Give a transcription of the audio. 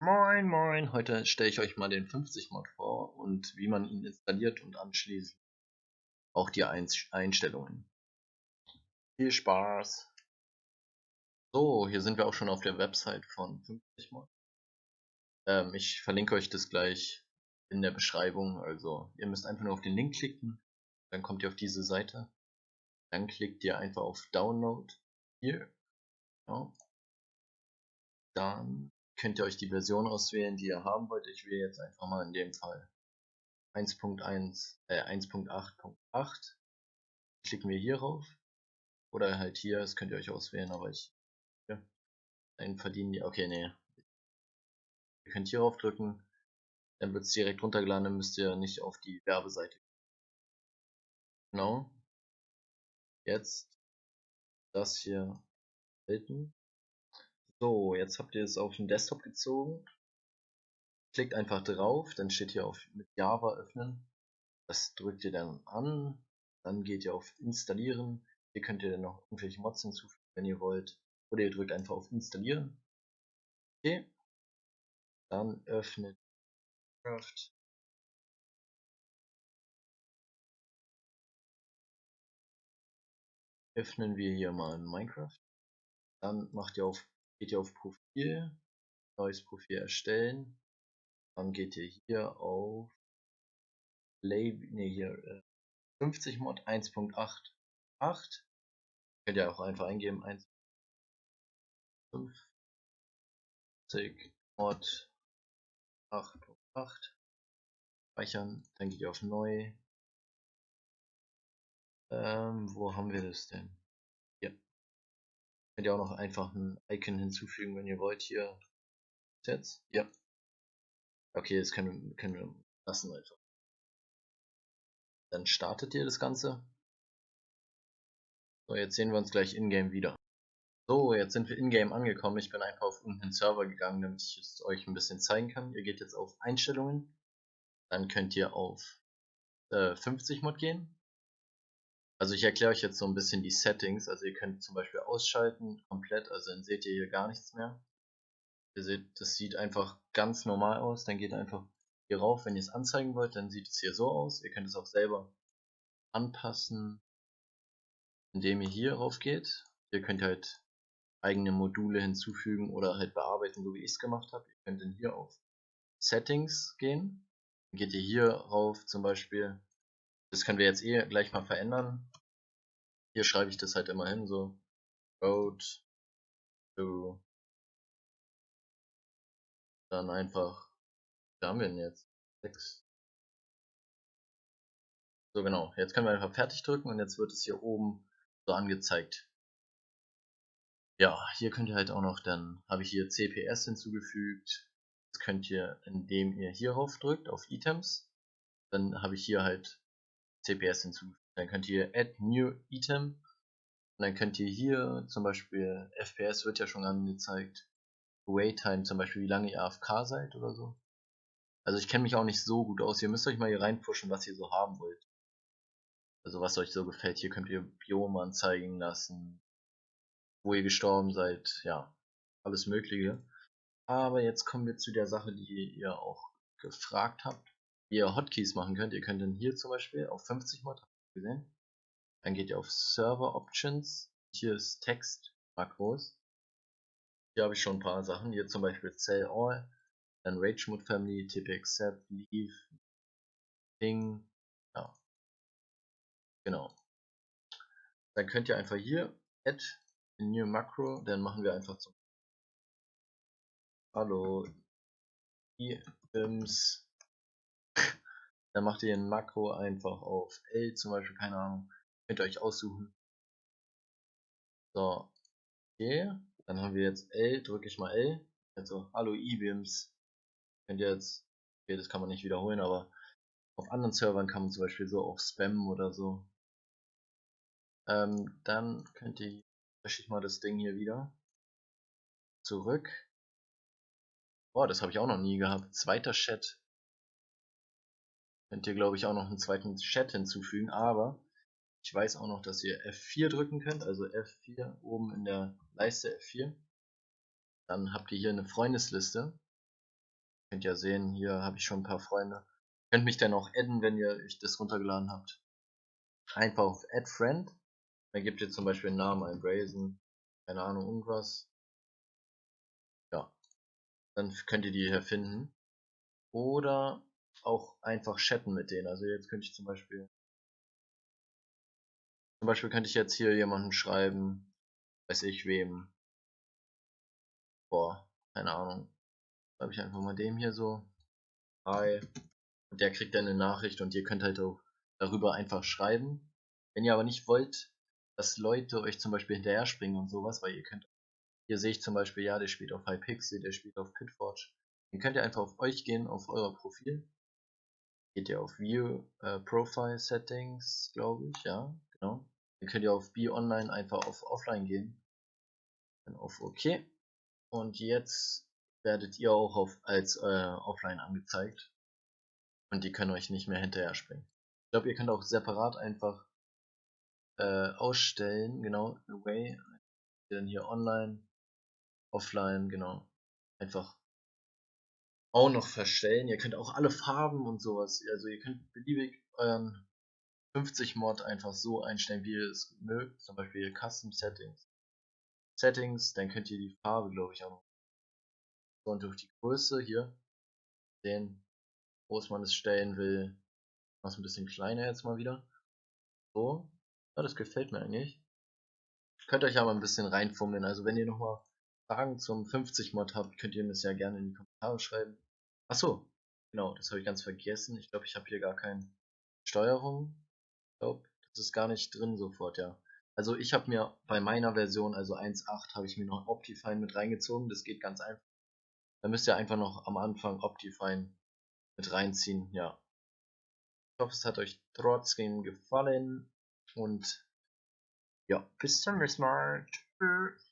Moin moin, heute stelle ich euch mal den 50 Mod vor und wie man ihn installiert und anschließend auch die Einstellungen. Viel Spaß! So, hier sind wir auch schon auf der Website von 50 Mod. Ähm, ich verlinke euch das gleich in der Beschreibung, also ihr müsst einfach nur auf den Link klicken, dann kommt ihr auf diese Seite, dann klickt ihr einfach auf Download hier, ja. dann könnt ihr euch die Version auswählen, die ihr haben wollt. Ich wähle jetzt einfach mal in dem Fall 1.1, äh 1.8.8. Klicken wir hier rauf. Oder halt hier, das könnt ihr euch auswählen, aber ich ja, einen verdienen die. Okay, nee. Ihr könnt hier rauf drücken, dann wird es direkt runtergeladen, dann müsst ihr nicht auf die Werbeseite. Genau. Jetzt das hier halten. So, jetzt habt ihr es auf den Desktop gezogen. Klickt einfach drauf, dann steht hier auf mit Java öffnen. Das drückt ihr dann an. Dann geht ihr auf installieren. Hier könnt ihr dann noch irgendwelche Mods hinzufügen, wenn ihr wollt. Oder ihr drückt einfach auf installieren. Okay. Dann öffnet Minecraft. Öffnen wir hier mal Minecraft. Dann macht ihr auf geht ihr auf Profil, neues Profil erstellen, dann geht ihr hier auf Label, nee, hier 50 äh, Mod 1.88 könnt ihr auch einfach eingeben 1.50 Mod 8.8 speichern, dann geht ihr auf neu ähm, wo haben wir das denn? Könnt ihr auch noch einfach ein Icon hinzufügen, wenn ihr wollt. Hier. Jetzt? Ja. Okay, das können, können wir lassen einfach. Dann startet ihr das Ganze. So, jetzt sehen wir uns gleich in-game wieder. So, jetzt sind wir in-game angekommen. Ich bin einfach auf irgendeinen Server gegangen, damit ich es euch ein bisschen zeigen kann. Ihr geht jetzt auf Einstellungen. Dann könnt ihr auf äh, 50 Mod gehen. Also ich erkläre euch jetzt so ein bisschen die Settings. Also ihr könnt zum Beispiel ausschalten komplett, also dann seht ihr hier gar nichts mehr. Ihr seht, das sieht einfach ganz normal aus. Dann geht einfach hier rauf, wenn ihr es anzeigen wollt, dann sieht es hier so aus. Ihr könnt es auch selber anpassen, indem ihr hier rauf geht. Ihr könnt halt eigene Module hinzufügen oder halt bearbeiten, so wie ich es gemacht habe. Ihr könnt dann hier auf Settings gehen. Dann geht ihr hier rauf zum Beispiel das können wir jetzt eh gleich mal verändern. Hier schreibe ich das halt immer hin, so Road to dann einfach, da haben wir denn jetzt? 6. So genau, jetzt können wir einfach fertig drücken und jetzt wird es hier oben so angezeigt. Ja, hier könnt ihr halt auch noch, dann habe ich hier CPS hinzugefügt. Das könnt ihr, indem ihr hierauf drückt, auf Items. Dann habe ich hier halt CPS hinzufügen. Dann könnt ihr Add New Item und dann könnt ihr hier zum Beispiel FPS wird ja schon angezeigt. Waytime zum Beispiel, wie lange ihr AFK seid oder so. Also ich kenne mich auch nicht so gut aus. Ihr müsst euch mal hier reinpushen, was ihr so haben wollt. Also was euch so gefällt. Hier könnt ihr Biome anzeigen lassen, wo ihr gestorben seid, ja, alles mögliche. Aber jetzt kommen wir zu der Sache, die ihr auch gefragt habt ihr Hotkeys machen könnt. Ihr könnt dann hier zum Beispiel auf 50 Mod gesehen. Dann geht ihr auf Server Options. Hier ist Text Makros. Hier habe ich schon ein paar Sachen. Hier zum Beispiel Sell All, dann Rage Mode Family, TP Accept, Leave, Ping. Ja. Genau. Dann könnt ihr einfach hier Add New Macro. Dann machen wir einfach zum Hallo. IMS dann macht ihr ein Makro einfach auf L zum Beispiel, keine Ahnung. Könnt ihr euch aussuchen. So. Okay. Dann haben wir jetzt L, drücke ich mal L. Also, hallo E-Bims. Könnt ihr jetzt, okay, das kann man nicht wiederholen, aber auf anderen Servern kann man zum Beispiel so auch spammen oder so. Ähm, dann könnt ihr, lösche ich mal das Ding hier wieder. Zurück. Boah, das habe ich auch noch nie gehabt. Zweiter Chat. Könnt ihr, glaube ich, auch noch einen zweiten Chat hinzufügen, aber Ich weiß auch noch, dass ihr F4 drücken könnt, also F4 oben in der Leiste F4. Dann habt ihr hier eine Freundesliste. Könnt ihr sehen, hier habe ich schon ein paar Freunde. Könnt mich dann auch adden, wenn ihr euch das runtergeladen habt. Einfach auf Add Friend. Dann gebt ihr zum Beispiel einen Namen ein, Brazen, keine Ahnung, irgendwas. Ja. Dann könnt ihr die hier finden. Oder auch einfach chatten mit denen. Also jetzt könnte ich zum Beispiel zum Beispiel könnte ich jetzt hier jemanden schreiben, weiß ich wem. Boah, keine Ahnung. Schreibe ich einfach mal dem hier so. Hi. Und der kriegt dann eine Nachricht und ihr könnt halt auch darüber einfach schreiben. Wenn ihr aber nicht wollt, dass Leute euch zum Beispiel hinterher springen und sowas, weil ihr könnt. Hier sehe ich zum Beispiel, ja, der spielt auf Hypixel, der spielt auf Pitforge. Dann könnt ihr einfach auf euch gehen, auf euer Profil. Geht ihr auf View äh, Profile Settings, glaube ich, ja, genau. Dann könnt ihr auf Be Online einfach auf Offline gehen. Dann auf OK. Und jetzt werdet ihr auch auf, als äh, Offline angezeigt. Und die können euch nicht mehr hinterher springen. Ich glaube, ihr könnt auch separat einfach äh, ausstellen, genau, Away. Dann hier Online, Offline, genau. Einfach auch noch verstellen. Ihr könnt auch alle Farben und sowas, also ihr könnt beliebig euren 50 Mod einfach so einstellen, wie ihr es mögt. Zum Beispiel Custom Settings. Settings, dann könnt ihr die Farbe, glaube ich, auch noch. Und durch die Größe hier sehen, wo man es stellen will. Mach ein bisschen kleiner jetzt mal wieder. So. Ja, das gefällt mir eigentlich. Könnt euch aber ein bisschen reinfummeln. Also wenn ihr nochmal Fragen zum 50 Mod habt, könnt ihr mir das ja gerne in die Kommentare schreiben. Achso, genau, das habe ich ganz vergessen. Ich glaube, ich habe hier gar keine Steuerung glaube, das ist gar nicht drin sofort, ja. Also ich habe mir bei meiner Version, also 1.8, habe ich mir noch Optifine mit reingezogen. Das geht ganz einfach. Da müsst ihr einfach noch am Anfang Optifine mit reinziehen, ja. Ich hoffe, es hat euch trotzdem gefallen und ja, bis zum nächsten Mal. Tschüss.